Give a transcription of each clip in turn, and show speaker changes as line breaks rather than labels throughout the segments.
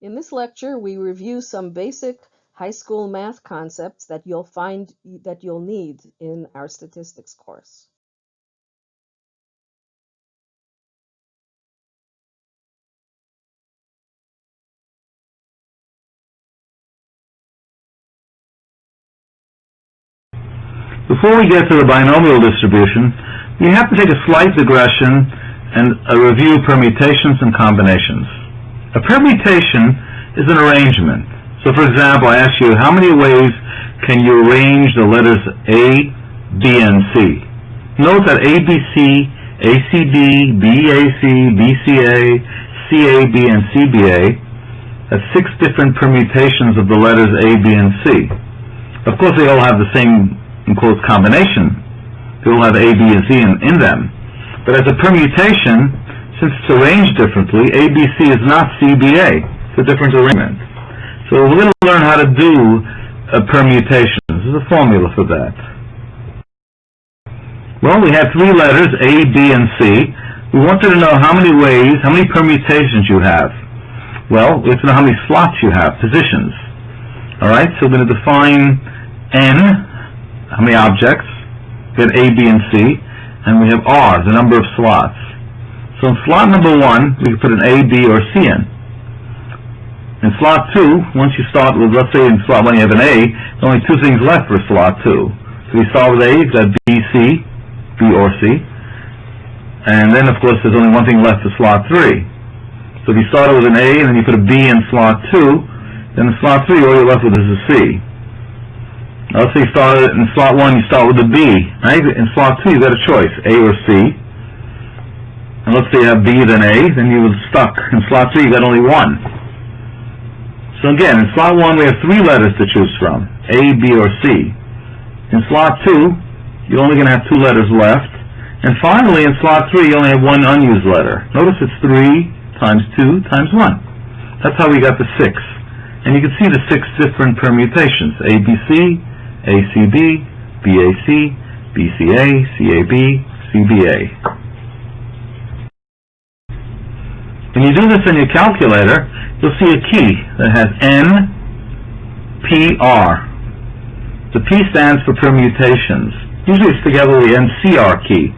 In this lecture, we review some basic high school math concepts that you'll find that you'll need in our statistics course.
Before we get to the binomial distribution, we have to take a slight digression and uh, review permutations and combinations. A permutation is an arrangement. So for example, I ask you, how many ways can you arrange the letters A, B, and C? Note that ABC, ACB, BAC, BCA, CAB, and CBA have six different permutations of the letters A, B, and C. Of course, they all have the same in quotes combination. They all have A, B, and C in, in them. But as a permutation, since it's arranged differently, ABC is not CBA. It's a different arrangement. So we're going to learn how to do a permutation. There's a formula for that. Well, we have three letters, A, B, and C. We wanted to know how many ways, how many permutations you have. Well, we have to know how many slots you have, positions. All right, so we're going to define N, how many objects, we have A, B, and C, and we have R, the number of slots. So in slot number one, we can put an A, B, or C in. In slot two, once you start with, let's say in slot one you have an A, there's only two things left for slot two. So you start with A, you've got B, C, B or C. And then, of course, there's only one thing left for slot three. So if you started with an A and then you put a B in slot two, then in slot three, all you're left with is a C. Now let's say you started in slot one, you start with a B. Right? In slot two, you've got a choice, A or C. Say you have B then A, then you were stuck. In slot three, you got only one. So again, in slot one, we have three letters to choose from, A, B, or C. In slot two, you're only going to have two letters left. And finally, in slot three, you only have one unused letter. Notice it's three times two times one. That's how we got the six. And you can see the six different permutations, ABC, BAC, BCA, CAB, CBA. When you do this in your calculator, you'll see a key that has NPR. The P stands for permutations. Usually it's together with the NCR key.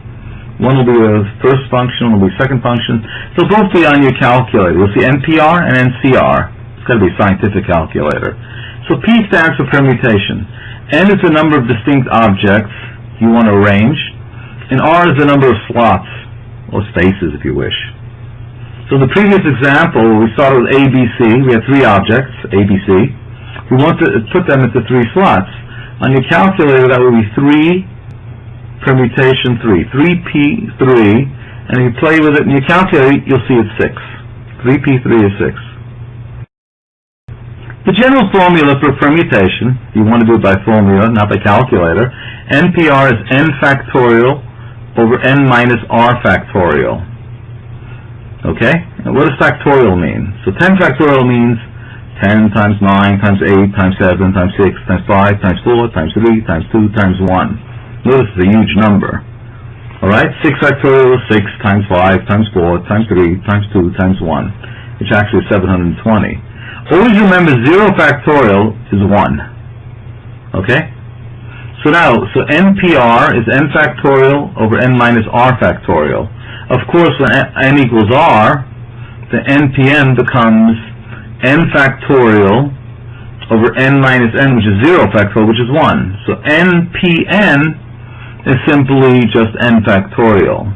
One will be the first function, one will be second function. They'll both be on your calculator. You'll see NPR and NCR. It's got to be a scientific calculator. So P stands for permutation. N is the number of distinct objects you want to arrange, and R is the number of slots, or spaces if you wish. So the previous example, we started with ABC, we had three objects, ABC. We want to put them into three slots. On your calculator, that would be 3 permutation 3, 3P3, and if you play with it in your calculator, you'll see it's 6. 3P3 is 6. The general formula for permutation, you want to do it by formula, not by calculator, NPR is n factorial over n minus r factorial. Okay? Now what does factorial mean? So 10 factorial means 10 times 9 times 8 times 7 times 6 times 5 times 4 times 3 times 2 times 1. Notice it's a huge number. Alright? 6 factorial is 6 times 5 times 4 times 3 times 2 times 1, which actually is 720. Always remember 0 factorial is 1. Okay? So now, so NPR is n factorial over n minus r factorial. Of course, when n equals r, the NPN becomes n factorial over n minus n, which is 0 factorial, which is 1. So NPN is simply just n factorial.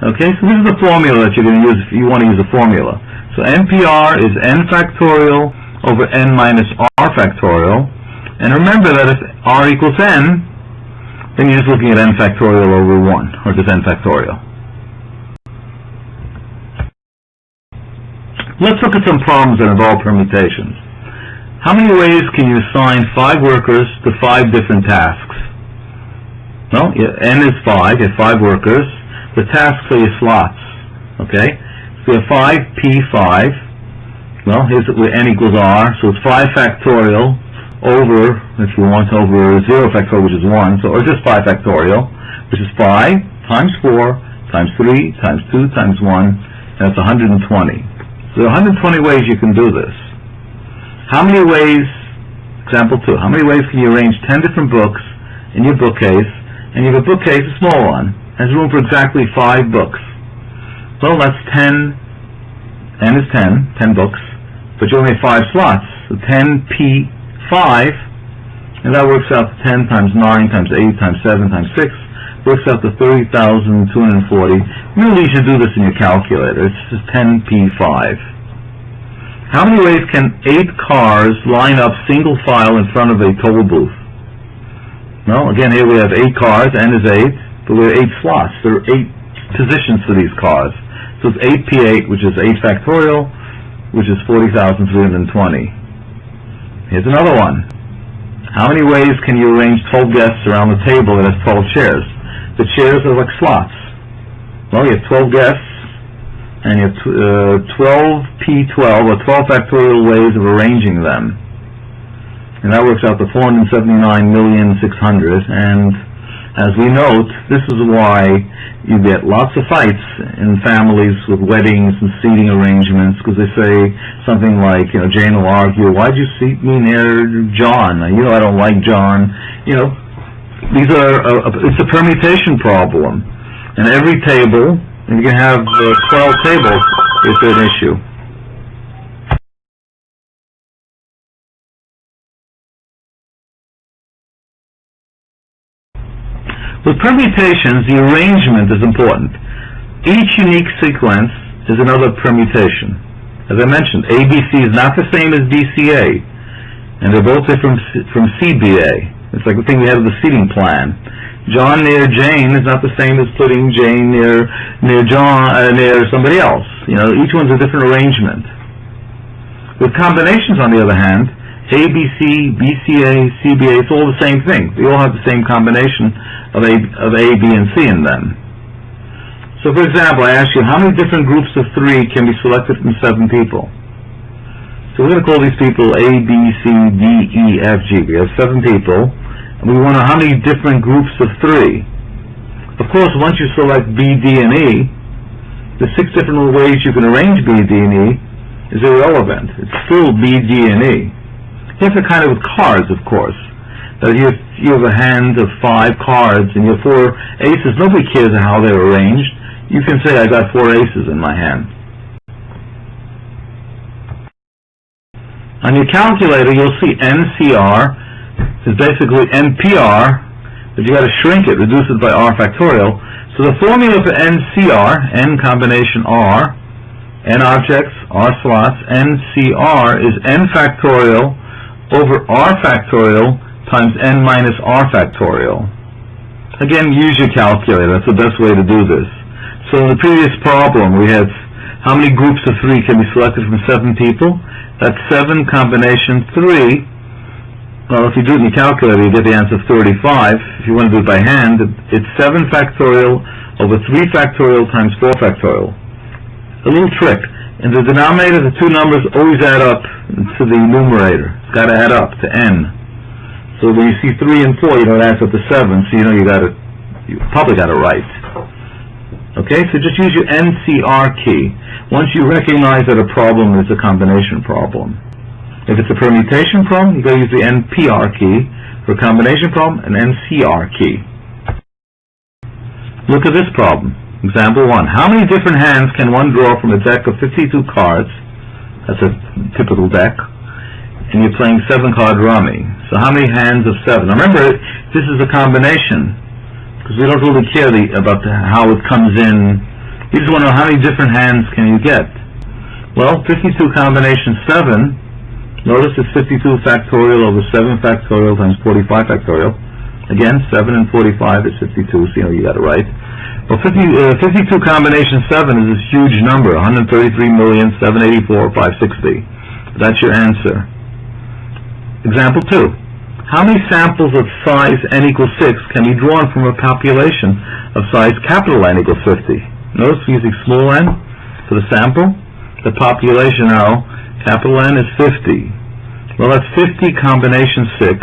Okay, so this is the formula that you're going to use if you want to use a formula. So NPR is n factorial over n minus r factorial. And remember that if r equals n, then you're just looking at n factorial over 1, or just n factorial. Let's look at some problems that involve permutations. How many ways can you assign five workers to five different tasks? Well, n is 5, you have 5 workers. The tasks are your slots, okay? So you have 5p5. Well, here's where n equals r, so it's 5 factorial over, if you want, over 0 factorial, which is 1, so or just 5 factorial, which is 5 times 4 times 3 times 2 times 1, and that's 120. There are 120 ways you can do this. How many ways, example two, how many ways can you arrange 10 different books in your bookcase, and you have a bookcase, a small one, has room for exactly five books. Well, that's 10, n is 10, 10 books, but you only have five slots, so 10p5, and that works out to 10 times 9 times 8 times 7 times 6, works out to 30,240. Really, you should do this in your calculator. It's just 10p5. How many ways can eight cars line up single file in front of a toll booth? Well, again, here we have eight cars, n is 8, but we have eight slots. There are eight positions for these cars. So it's 8p8, which is 8 factorial, which is 40,320. Here's another one. How many ways can you arrange 12 guests around the table that has 12 chairs? The chairs are like slots. Well, you have 12 guests, and you have uh, 12p12, or 12 factorial ways of arranging them. And that works out to 479,600, and as we note, this is why you get lots of fights in families with weddings and seating arrangements because they say something like, you know, Jane will argue, why'd you seat me near John? You know I don't like John. You know, these are, uh, it's a permutation problem. And every table, and you can have uh, 12 tables, is an issue. With permutations, the arrangement is important. Each unique sequence is another permutation. As I mentioned, ABC is not the same as BCA, and they're both different from CBA. It's like the thing we have with the seating plan. John near Jane is not the same as putting Jane near near John uh, near somebody else. You know, each one's a different arrangement. With combinations, on the other hand, ABC, BCA, CBA, it's all the same thing. They all have the same combination of A, of A, B, and C in them. So for example, I ask you, how many different groups of three can be selected from seven people? So we're going to call these people A, B, C, D, E, F, G. We have seven people, and we want how many different groups of three. Of course, once you select B, D, and E, the six different ways you can arrange B, D, and E is irrelevant. It's still B, D, and E. Have to kind of cards, of course. That you have, you have a hand of five cards and you have four aces. Nobody cares how they're arranged. You can say, I got four aces in my hand. On your calculator, you'll see NCR is basically NPR, but you got to shrink it, reduce it by R factorial. So the formula for NCR, N combination R, N objects, R slots, NCR is N factorial over R factorial times N minus R factorial. Again, use your calculator. That's the best way to do this. So in the previous problem, we had how many groups of three can be selected from seven people? That's seven combination three. Well, if you do it in your calculator, you get the answer of 35. If you want to do it by hand, it's 7 factorial over 3 factorial times 4 factorial. A little trick. In the denominator, the two numbers always add up to the numerator. It's got to add up to n. So when you see 3 and 4, you know it adds up to 7, so you know you got it, you probably got it right. Okay, so just use your NCR key. Once you recognize that a problem is a combination problem. If it's a permutation problem, you gotta use the NPR key. For a combination problem, an NCR key. Look at this problem. Example 1. How many different hands can one draw from a deck of 52 cards? That's a typical deck. And you're playing 7-card rummy. So how many hands of 7? Now remember, this is a combination. Because we don't really care the, about the, how it comes in. You just want to know how many different hands can you get. Well, 52 combination 7 Notice it's 52 factorial over 7 factorial times 45 factorial. Again, 7 and 45 is 52, so you know you got it right. Well, 50, uh, 52 combination 7 is this huge number, 133,784,560. That's your answer. Example 2. How many samples of size n equals 6 can be drawn from a population of size capital N equals 50? Notice we're using small n for the sample. The population now, capital N is 50. Well, that's 50 combination 6.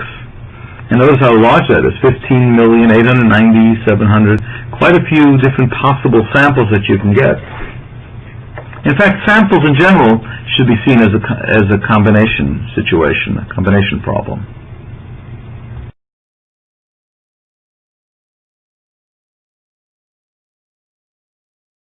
And notice how large that is, 15,890,700. Quite a few different possible samples that you can get. In fact, samples in general should be seen as a, as a combination situation, a combination problem.